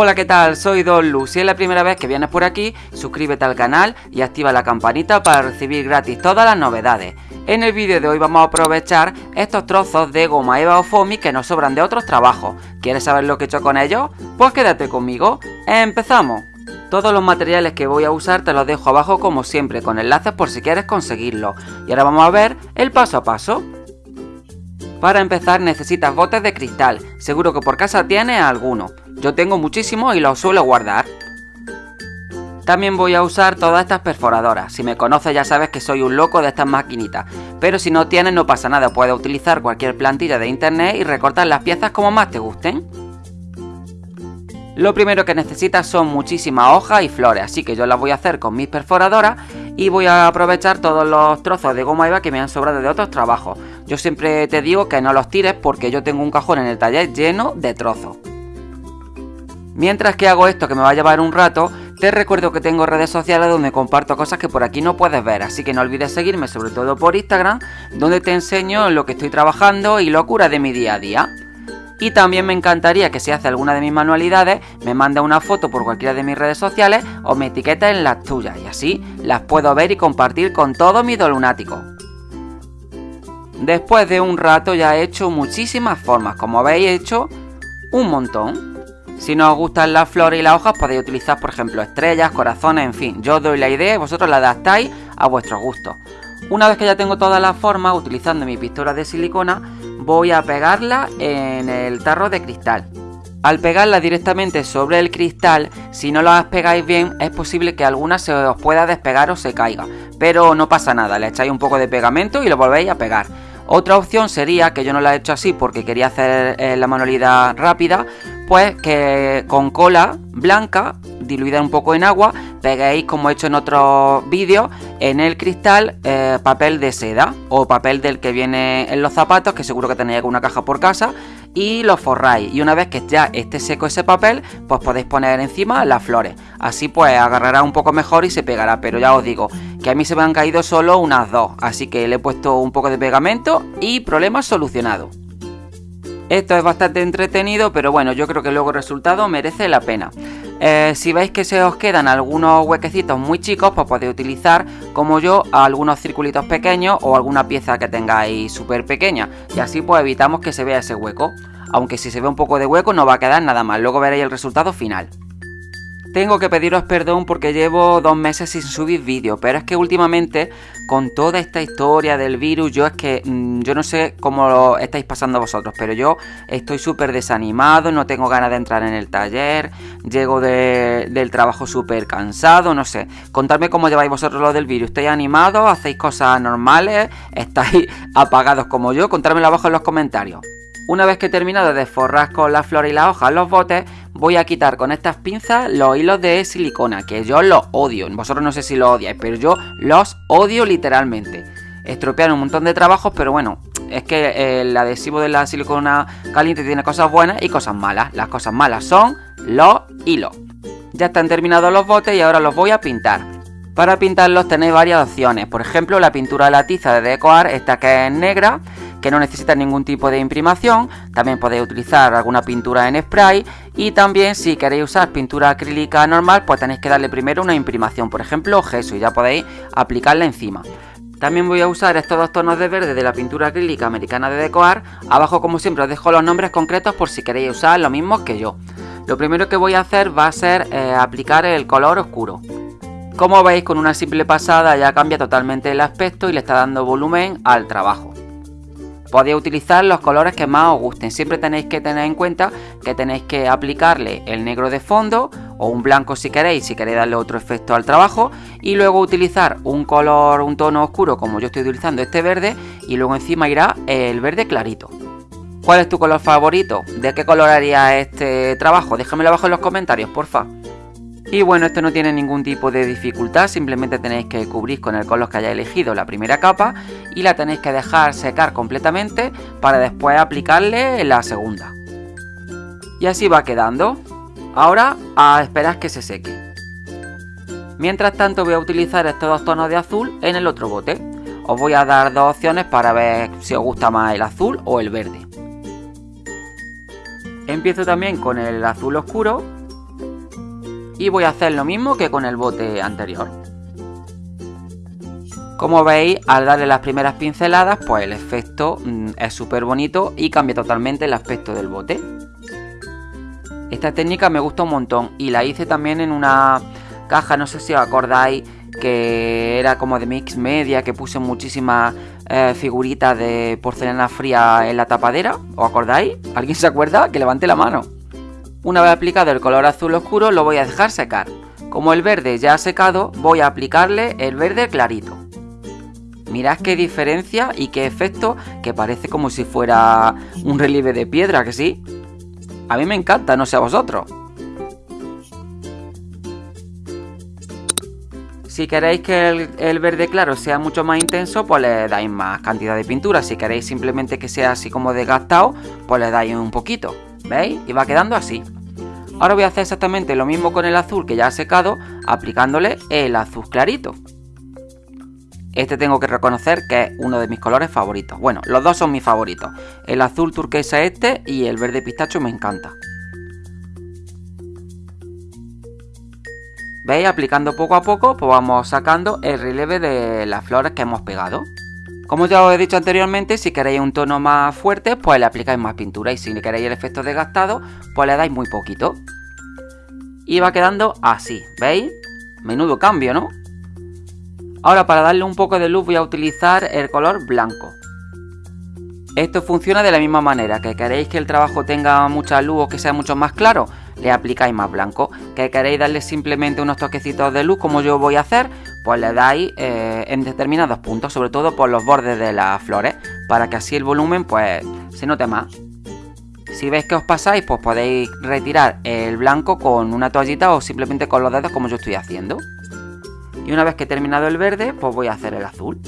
Hola, ¿qué tal? Soy Don Lu. Si es la primera vez que vienes por aquí, suscríbete al canal y activa la campanita para recibir gratis todas las novedades. En el vídeo de hoy vamos a aprovechar estos trozos de goma eva o foamy que nos sobran de otros trabajos. ¿Quieres saber lo que he hecho con ellos? Pues quédate conmigo. ¡Empezamos! Todos los materiales que voy a usar te los dejo abajo como siempre con enlaces por si quieres conseguirlo. Y ahora vamos a ver el paso a paso. Para empezar necesitas botes de cristal, seguro que por casa tienes alguno. Yo tengo muchísimos y los suelo guardar. También voy a usar todas estas perforadoras. Si me conoces ya sabes que soy un loco de estas maquinitas. Pero si no tienes no pasa nada, puedes utilizar cualquier plantilla de internet y recortar las piezas como más te gusten. Lo primero que necesitas son muchísimas hojas y flores, así que yo las voy a hacer con mis perforadoras y voy a aprovechar todos los trozos de goma eva que me han sobrado de otros trabajos. Yo siempre te digo que no los tires porque yo tengo un cajón en el taller lleno de trozos. Mientras que hago esto que me va a llevar un rato, te recuerdo que tengo redes sociales donde comparto cosas que por aquí no puedes ver, así que no olvides seguirme sobre todo por Instagram, donde te enseño lo que estoy trabajando y locura de mi día a día. Y también me encantaría que si hace alguna de mis manualidades, me mande una foto por cualquiera de mis redes sociales o me etiqueta en las tuyas y así las puedo ver y compartir con todos mis lunáticos. Después de un rato ya he hecho muchísimas formas, como habéis hecho un montón. Si no os gustan las flores y las hojas podéis utilizar por ejemplo estrellas, corazones, en fin. Yo os doy la idea y vosotros la adaptáis a vuestro gusto. Una vez que ya tengo todas las formas, utilizando mi pistola de silicona, voy a pegarla en el tarro de cristal. Al pegarla directamente sobre el cristal, si no las pegáis bien, es posible que alguna se os pueda despegar o se caiga. Pero no pasa nada, le echáis un poco de pegamento y lo volvéis a pegar. Otra opción sería, que yo no la he hecho así porque quería hacer eh, la manualidad rápida, pues que con cola blanca, diluida un poco en agua, peguéis como he hecho en otros vídeos, en el cristal eh, papel de seda o papel del que viene en los zapatos, que seguro que tenéis alguna caja por casa, y lo forráis. Y una vez que ya esté seco ese papel, pues podéis poner encima las flores. Así pues agarrará un poco mejor y se pegará, pero ya os digo que a mí se me han caído solo unas dos, así que le he puesto un poco de pegamento y problema solucionado. Esto es bastante entretenido, pero bueno, yo creo que luego el resultado merece la pena. Eh, si veis que se os quedan algunos huequecitos muy chicos, pues podéis utilizar, como yo, algunos circulitos pequeños o alguna pieza que tengáis súper pequeña. Y así pues evitamos que se vea ese hueco. Aunque si se ve un poco de hueco no va a quedar nada mal, luego veréis el resultado final. Tengo que pediros perdón porque llevo dos meses sin subir vídeo, pero es que últimamente con toda esta historia del virus, yo es que mm, yo no sé cómo lo estáis pasando vosotros, pero yo estoy súper desanimado, no tengo ganas de entrar en el taller, llego del trabajo súper cansado, no sé. Contadme cómo lleváis vosotros lo del virus, ¿estáis animados? ¿Hacéis cosas normales? ¿Estáis apagados como yo? Contádmelo abajo en los comentarios. Una vez que he terminado de forrar con la flor y la hoja los botes, voy a quitar con estas pinzas los hilos de silicona, que yo los odio. Vosotros no sé si los odiáis, pero yo los odio literalmente. Estropean un montón de trabajos, pero bueno, es que el adhesivo de la silicona caliente tiene cosas buenas y cosas malas. Las cosas malas son los hilos. Ya están terminados los botes y ahora los voy a pintar. Para pintarlos tenéis varias opciones. Por ejemplo, la pintura de la tiza de Decoar, esta que es negra, que no necesita ningún tipo de imprimación. También podéis utilizar alguna pintura en spray y también si queréis usar pintura acrílica normal pues tenéis que darle primero una imprimación, por ejemplo gesso y ya podéis aplicarla encima. También voy a usar estos dos tonos de verde de la pintura acrílica americana de Decoar. Abajo como siempre os dejo los nombres concretos por si queréis usar lo mismo que yo. Lo primero que voy a hacer va a ser eh, aplicar el color oscuro. Como veis con una simple pasada ya cambia totalmente el aspecto y le está dando volumen al trabajo. Podéis utilizar los colores que más os gusten. Siempre tenéis que tener en cuenta que tenéis que aplicarle el negro de fondo o un blanco si queréis, si queréis darle otro efecto al trabajo. Y luego utilizar un color, un tono oscuro como yo estoy utilizando este verde. Y luego encima irá el verde clarito. ¿Cuál es tu color favorito? ¿De qué color haría este trabajo? Déjamelo abajo en los comentarios, porfa. Y bueno, esto no tiene ningún tipo de dificultad, simplemente tenéis que cubrir con el color que hayáis elegido la primera capa y la tenéis que dejar secar completamente para después aplicarle la segunda. Y así va quedando. Ahora a esperar que se seque. Mientras tanto voy a utilizar estos dos tonos de azul en el otro bote. Os voy a dar dos opciones para ver si os gusta más el azul o el verde. Empiezo también con el azul oscuro y voy a hacer lo mismo que con el bote anterior. Como veis, al darle las primeras pinceladas, pues el efecto mm, es súper bonito y cambia totalmente el aspecto del bote. Esta técnica me gusta un montón y la hice también en una caja, no sé si os acordáis, que era como de mix media, que puse muchísimas eh, figuritas de porcelana fría en la tapadera. ¿Os acordáis? ¿Alguien se acuerda? Que levante la mano. Una vez aplicado el color azul oscuro lo voy a dejar secar. Como el verde ya ha secado, voy a aplicarle el verde clarito. Mirad qué diferencia y qué efecto que parece como si fuera un relieve de piedra, que sí. A mí me encanta, no sé a vosotros. Si queréis que el, verde claro sea mucho más intenso, pues le dais más cantidad de pintura. Si queréis simplemente que sea así como desgastado, pues le dais un poquito. ¿Veis? Y va quedando así. Ahora voy a hacer exactamente lo mismo con el azul que ya ha secado, aplicándole el azul clarito. Este tengo que reconocer que es uno de mis colores favoritos. Bueno, los dos son mis favoritos. El azul turquesa este y el verde pistacho me encanta. ¿Veis? Aplicando poco a poco, pues vamos sacando el relieve de las flores que hemos pegado. Como ya os he dicho anteriormente, si queréis un tono más fuerte, pues le aplicáis más pintura. Y si queréis el efecto desgastado, pues le dais muy poquito. Y va quedando así, ¿veis? Menudo cambio, ¿no? Ahora para darle un poco de luz voy a utilizar el color blanco. Esto funciona de la misma manera, que queréis que el trabajo tenga mucha luz o que sea mucho más claro, le aplicáis más blanco. Que queréis darle simplemente unos toquecitos de luz como yo voy a hacer, pues le dais eh, en determinados puntos, sobre todo por los bordes de las flores, para que así el volumen pues se note más. Si veis que os pasáis, pues podéis retirar el blanco con una toallita o simplemente con los dedos como yo estoy haciendo. Y una vez que he terminado el verde, pues voy a hacer el azul.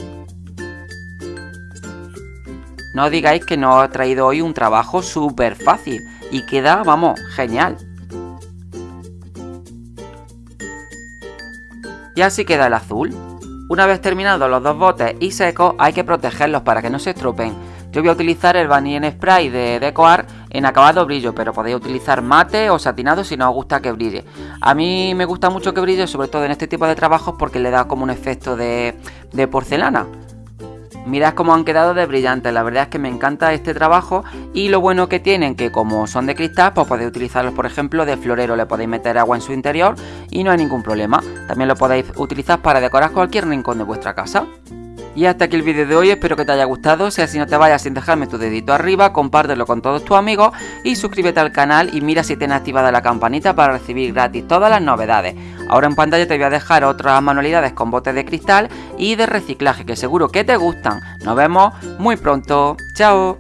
No digáis que no he traído hoy un trabajo súper fácil y queda, vamos, genial. Y así queda el azul. Una vez terminados los dos botes y secos hay que protegerlos para que no se estropen. Yo voy a utilizar el Vanilla Spray de Decoar en acabado brillo, pero podéis utilizar mate o satinado si no os gusta que brille. A mí me gusta mucho que brille, sobre todo en este tipo de trabajos porque le da como un efecto de, de porcelana. Mirad cómo han quedado de brillantes, la verdad es que me encanta este trabajo y lo bueno que tienen que como son de cristal pues podéis utilizarlos por ejemplo de florero, le podéis meter agua en su interior y no hay ningún problema. También lo podéis utilizar para decorar cualquier rincón de vuestra casa. Y hasta aquí el vídeo de hoy, espero que te haya gustado, si así no te vayas sin dejarme tu dedito arriba, compártelo con todos tus amigos y suscríbete al canal y mira si tienes activada la campanita para recibir gratis todas las novedades. Ahora en pantalla te voy a dejar otras manualidades con botes de cristal y de reciclaje que seguro que te gustan. Nos vemos muy pronto, chao.